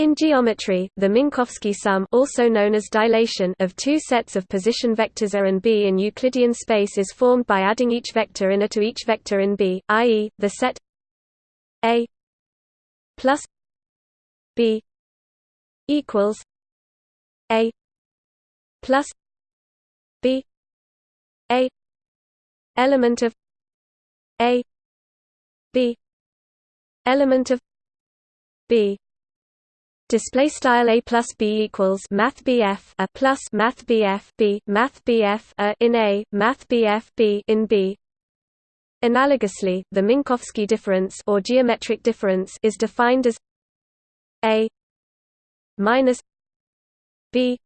In geometry, the Minkowski sum also known as dilation of two sets of position vectors A and B in Euclidean space is formed by adding each vector in A to each vector in B, i.e., the set A plus B equals A plus B A element of A B element of B Display style a plus b equals math bf a plus math bf b math bf a in a math bf b in b. Analogously, the Minkowski difference or geometric difference is defined as a minus b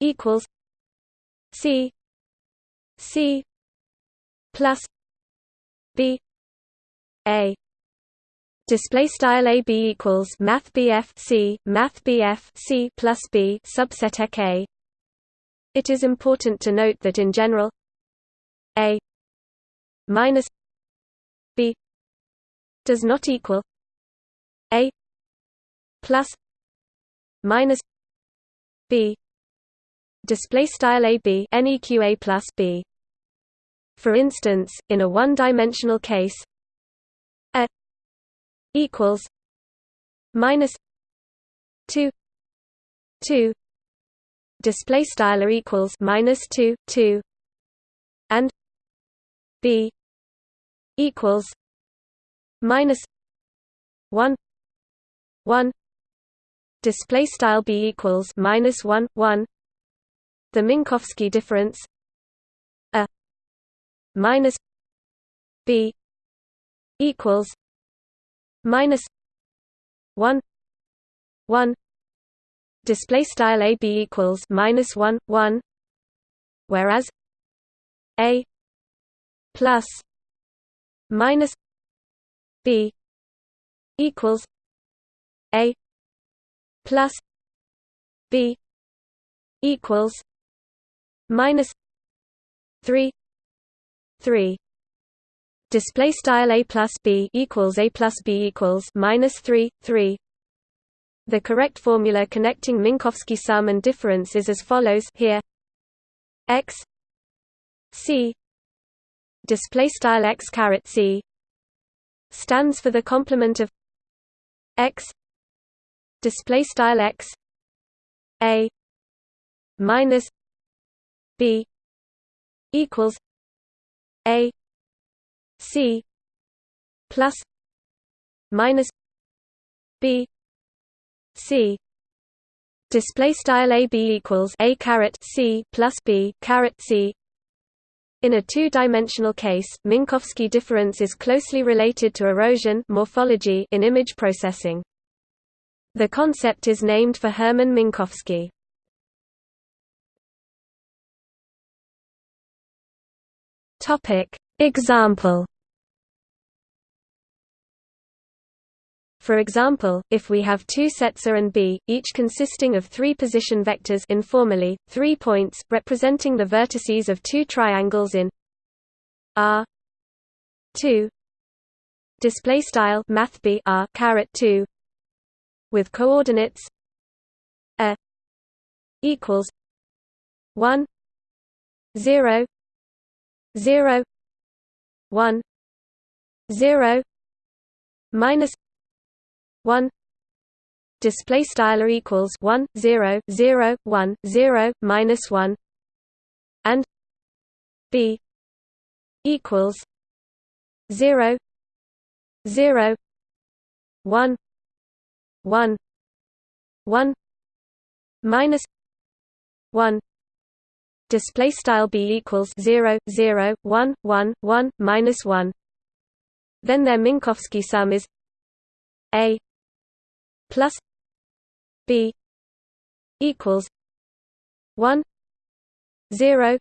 equals c c plus b a Display style a b equals math bf c math bf c plus b subset ek. It is important to note that in general, a minus b does not equal a plus minus b. Display style a b neq a plus b. For instance, in a one-dimensional case, equals minus two two. Display style equals minus two two. And B equals minus one one. Display style B equals minus one one. The Minkowski difference a minus B equals minus 1 1 display style a b equals minus 1 1 whereas a plus minus b equals a plus b equals minus 3 3 display style a plus b equals a plus b equals minus 3 3 the correct formula connecting minkowski sum and difference is as follows here. X c display style x caret c stands for the complement of x display style x a minus b equals a C plus minus B C. Display style a b equals a caret c plus b caret c. In a two-dimensional case minkowski difference is closely related to erosion morphology in image processing. The concept is named for hermann minkowski. Topic Example. For example, if we have two sets A and B, each consisting of three position vectors informally, three points, representing the vertices of two triangles in R 2 display style math B R caret 2 with coordinates a equals 1 0 0 one zero minus one display style equals one zero zero one zero minus one and B equals zero zero one one one minus one display style b equals 0 0 1 1 1 minus 1 then their minkowski sum is a plus b equals 1 0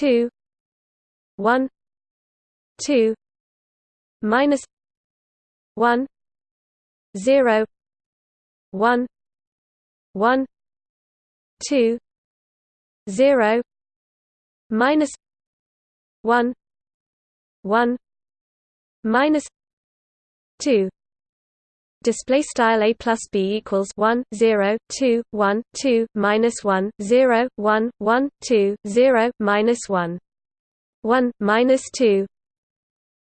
2 1 2 minus 1 0 1 1 2 0 minus 1 1 minus 2 display style a plus b equals 1 0 2 1 2 minus 1 0 1 1 2 0 minus 1 1 minus 2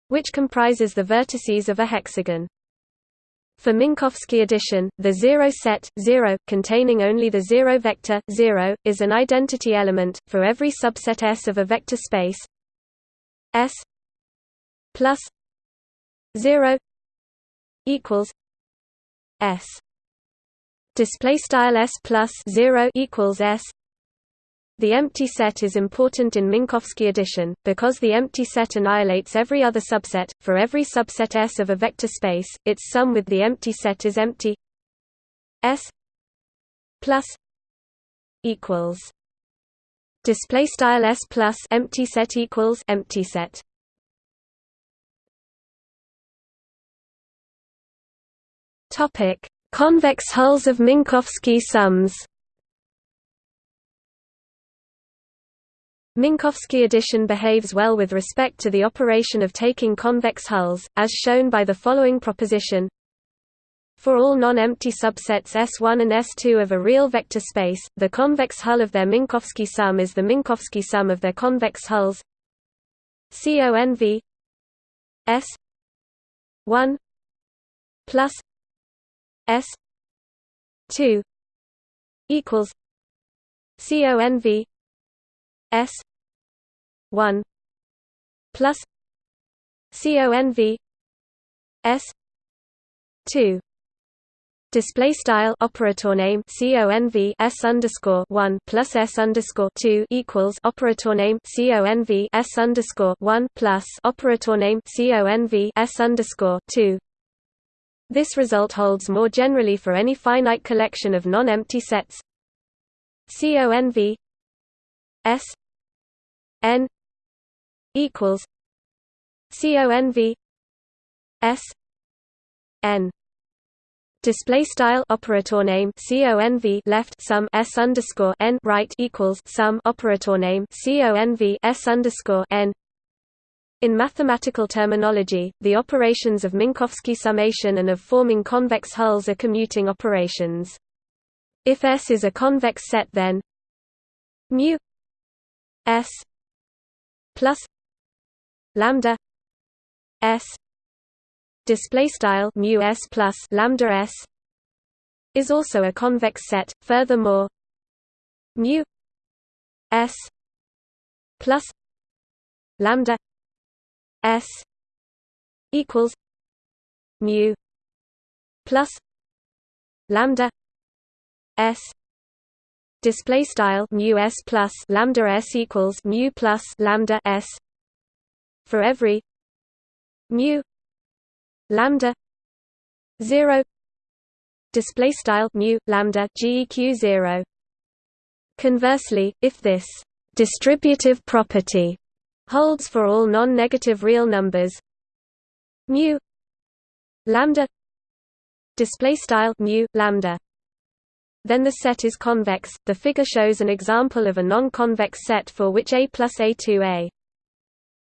which comprises the vertices of a hexagon for Minkowski addition, the zero set 0, containing only the zero vector 0, is an identity element, for every subset S of a vector space. S plus 0 equals S. Display style S plus 0 equals S the empty set is important in Minkowski addition, because the empty set annihilates every other subset. For every subset S of a vector space, its sum with the empty set is empty S plus equals display style S plus empty set equals empty set. Topic: Convex hulls of Minkowski sums. Minkowski addition behaves well with respect to the operation of taking convex hulls, as shown by the following proposition. For all non-empty subsets S1 and S2 of a real vector space, the convex hull of their Minkowski sum is the Minkowski sum of their convex hulls CONV S 1 plus S 2 equals CONV S one plus CONV S two Display style operator name CONV S underscore one plus S underscore two equals operator name CONV S underscore one plus operator name CONV S underscore two. This result holds more generally for any finite collection of non-empty sets. CONV S n equals conv s n display style operator name conv left sum s underscore n right equals sum operator name conv s underscore n in mathematical terminology, the operations of Minkowski summation and of forming convex hulls are commuting operations. If S is a convex set then mu S plus lambda s display style mu s plus lambda s is also a convex set. Furthermore mu s plus lambda s equals mu plus lambda s display style mu s plus lambda s equals mu plus lambda s for every mu lambda 0 display style mu lambda geq 0 conversely if this distributive property holds for all non-negative real numbers mu lambda display style mu lambda then the set is convex. The figure shows an example of a non-convex set for which A plus A2A.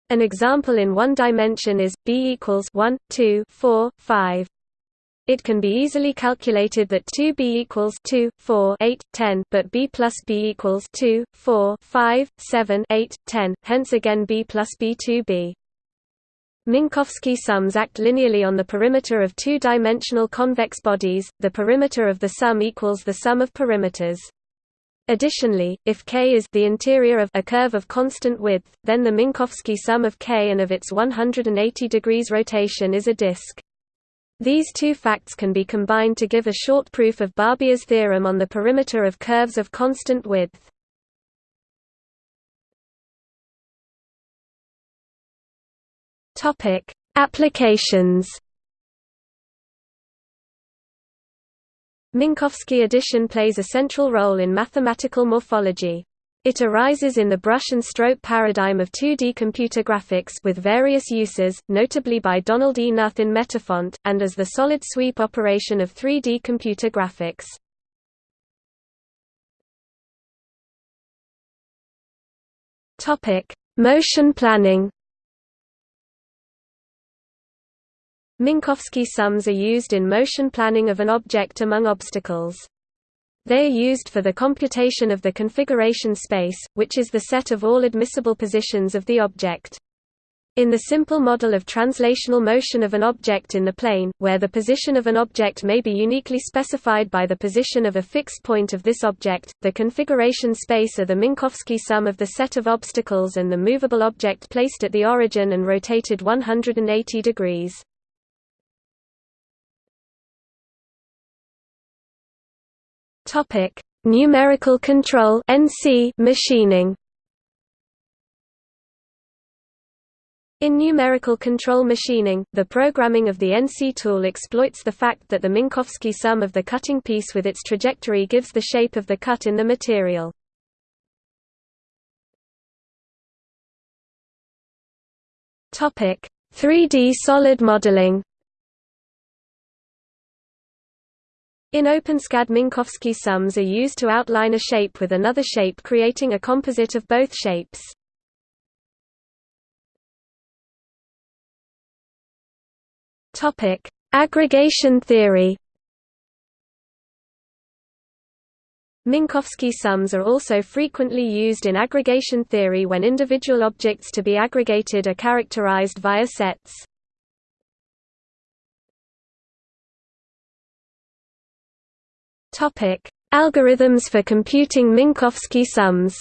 An example in one dimension is B equals 1, 2, 4, 5. It can be easily calculated that 2b equals 2, 4, 8, 10, but b plus b equals 2, 4, 5, 7, 8, 10, hence again b plus b 2b. Minkowski sums act linearly on the perimeter of two-dimensional convex bodies, the perimeter of the sum equals the sum of perimeters. Additionally, if K is the interior of a curve of constant width, then the Minkowski sum of K and of its 180 degrees rotation is a disk. These two facts can be combined to give a short proof of Barbier's theorem on the perimeter of curves of constant width. Topic: Applications. Minkowski addition plays a central role in mathematical morphology. It arises in the brush and stroke paradigm of 2D computer graphics with various uses, notably by Donald E. Knuth in Metafont, and as the solid sweep operation of 3D computer graphics. Motion planning Minkowski sums are used in motion planning of an object among obstacles. They are used for the computation of the configuration space, which is the set of all admissible positions of the object. In the simple model of translational motion of an object in the plane, where the position of an object may be uniquely specified by the position of a fixed point of this object, the configuration space are the Minkowski sum of the set of obstacles and the movable object placed at the origin and rotated 180 degrees. Topic: Numerical control (NC) machining. In numerical control machining, the programming of the NC tool exploits the fact that the Minkowski sum of the cutting piece with its trajectory gives the shape of the cut in the material. Topic: 3D solid modeling. In OpenSCAD Minkowski sums are used to outline a shape with another shape creating a composite of both shapes. Aggregation theory. Minkowski sums are also frequently used in aggregation theory when individual objects to be aggregated are characterized via sets. Topic: Algorithms for computing Minkowski sums.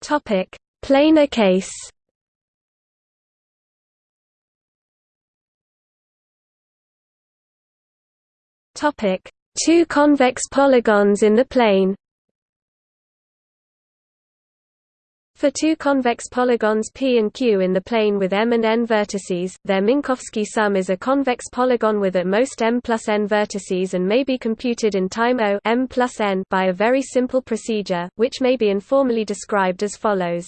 Topic: Planar case. Topic: Two convex polygons in the plane. For two convex polygons P and Q in the plane with m and n vertices, their Minkowski sum is a convex polygon with at most m plus n vertices and may be computed in time O m plus n by a very simple procedure, which may be informally described as follows.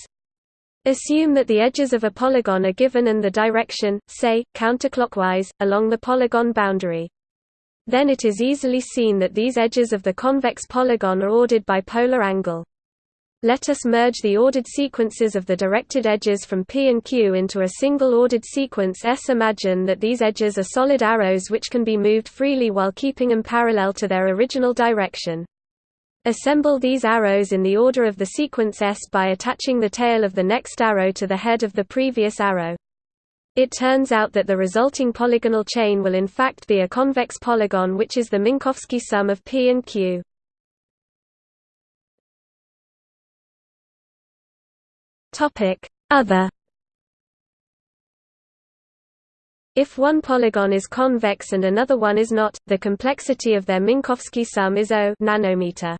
Assume that the edges of a polygon are given and the direction, say, counterclockwise, along the polygon boundary. Then it is easily seen that these edges of the convex polygon are ordered by polar angle. Let us merge the ordered sequences of the directed edges from P and Q into a single ordered sequence S. Imagine that these edges are solid arrows which can be moved freely while keeping them parallel to their original direction. Assemble these arrows in the order of the sequence S by attaching the tail of the next arrow to the head of the previous arrow. It turns out that the resulting polygonal chain will in fact be a convex polygon which is the Minkowski sum of P and Q. Topic: Other If one polygon is convex and another one is not, the complexity of their Minkowski sum is O nanometer.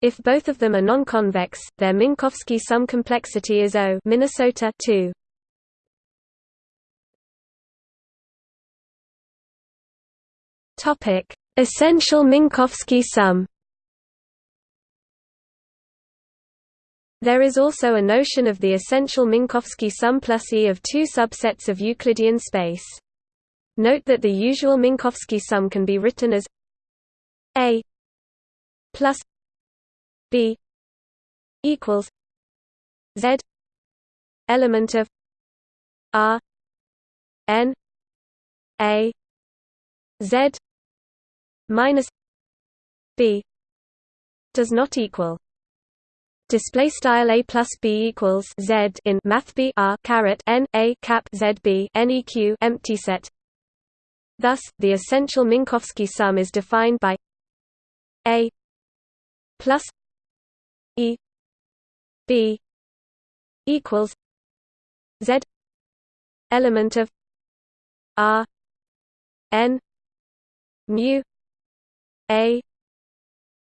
If both of them are non-convex, their Minkowski sum complexity is O Minnesota 2. Topic: Essential Minkowski sum. There is also a notion of the essential Minkowski sum plus E of two subsets of Euclidean space. Note that the usual Minkowski sum can be written as A plus B equals Z element of R N A Z minus B does not equal display style a plus b equals z in math b r caret n a cap z b neq empty set. Thus, the essential Minkowski sum is defined by a plus e b equals z element of r n mu a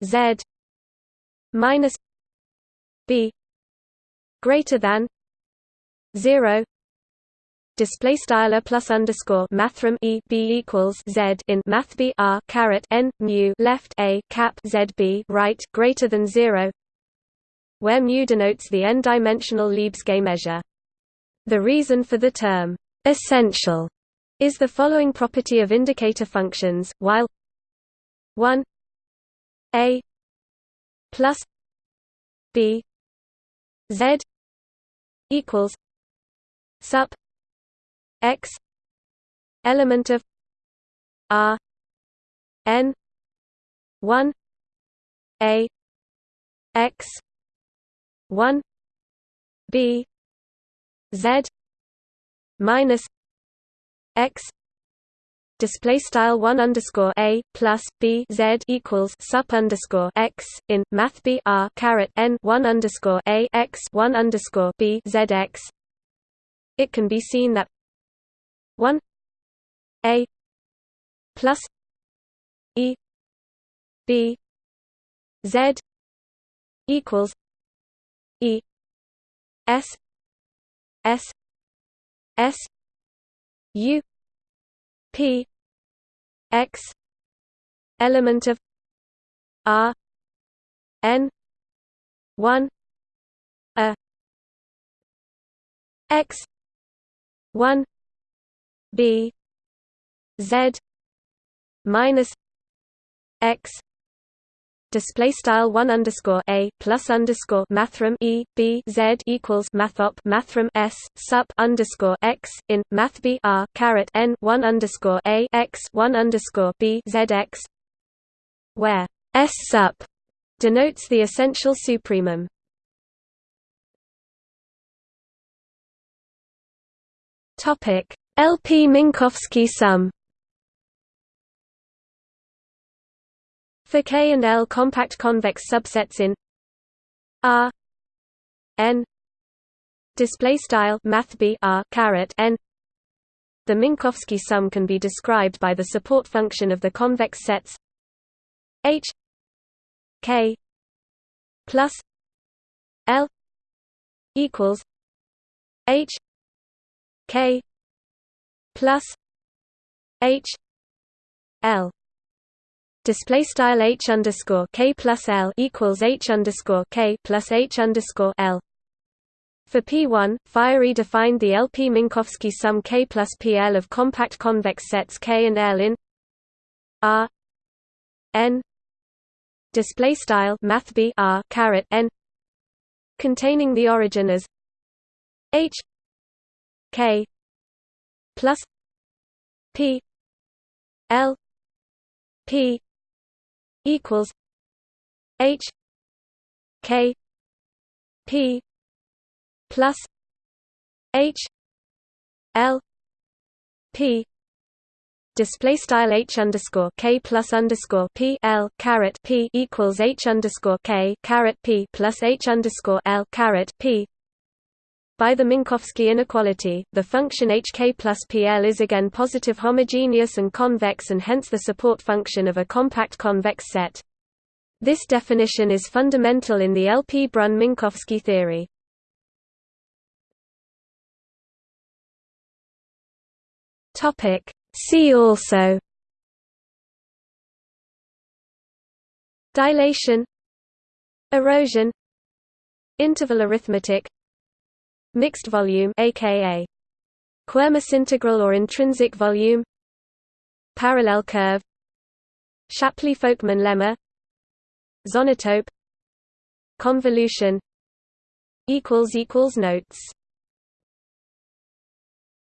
z minus b greater than 0 display style plus underscore mathrm e b equals z in math b r caret n mu left a cap z b right greater than zero, where mu denotes the n-dimensional Lebesgue measure. The reason for the term essential is the following property of indicator functions, while 1 a plus b Z equals sup x element of R n 1 a x 1 b z minus x display style 1 underscore a plus b z equals sup underscore x in math b r caret n 1 underscore a x 1 underscore b z x. It can be seen that 1 a plus e b z equals e s s s u p x element of r n 1 a x 1 b z minus x display style 1 underscore a plus underscore mathrm e b z equals mathop mathrm s sup underscore x in math b r caret n 1 underscore a x 1 underscore b z x where s sup denotes the essential supremum. Topic LP Minkowski sum For K and L compact convex subsets in R N display style math B R caret N. The Minkowski sum can be described by the support function of the convex sets H K plus L equals H K plus H L display style h underscore k plus l equals h underscore k plus h underscore l. For P1, Firey defined the LP Minkowski sum K plus PL of compact convex sets K and L in R N display style math R caret N containing the origin as H K plus P L P equals H K P plus H L P. Display style h underscore k plus underscore p l caret p equals h underscore k caret p plus h underscore l caret p by the Minkowski inequality, the function hk plus pl is again positive homogeneous and convex and hence the support function of a compact convex set. This definition is fundamental in the LP-Brunn-Minkowski theory. See also Dilation Erosion Interval arithmetic Mixed volume aka Quermass integral or intrinsic volume Parallel curve Shapley-Folkman lemma Zonotope Convolution equals equals Notes